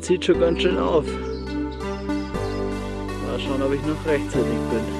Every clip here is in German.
zieht schon ganz schön auf. Mal schauen, ob ich noch rechtzeitig bin.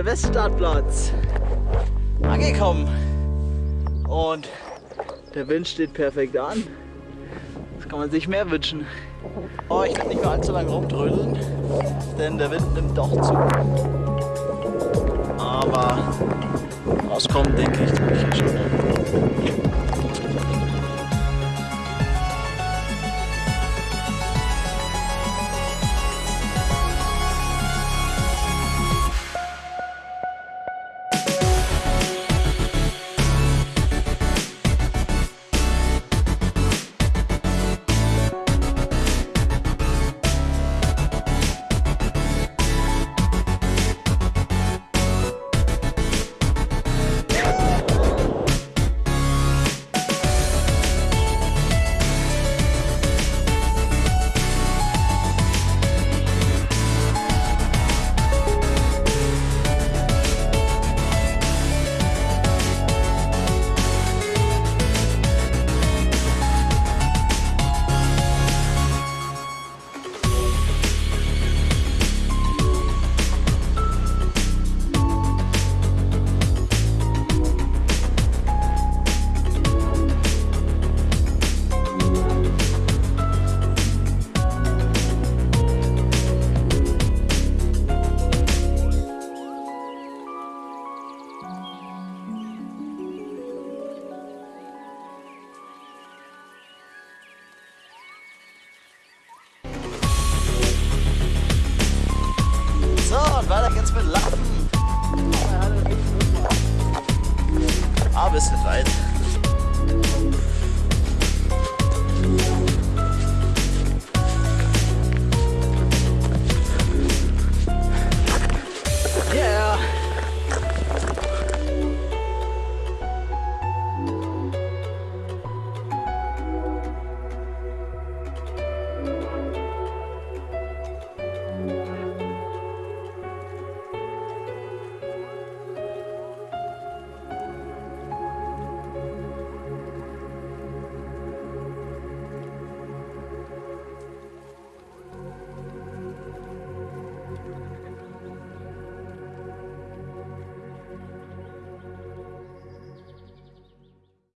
Der Weststartplatz. Angekommen. Und der Wind steht perfekt an. Was kann man sich mehr wünschen? Oh, ich kann nicht mehr allzu lange rumtrödeln, denn der Wind nimmt doch zu. Aber rauskommen, denke ich, tue ich hier schon. Weiter geht's mit Laufen. Ah, bisschen weit.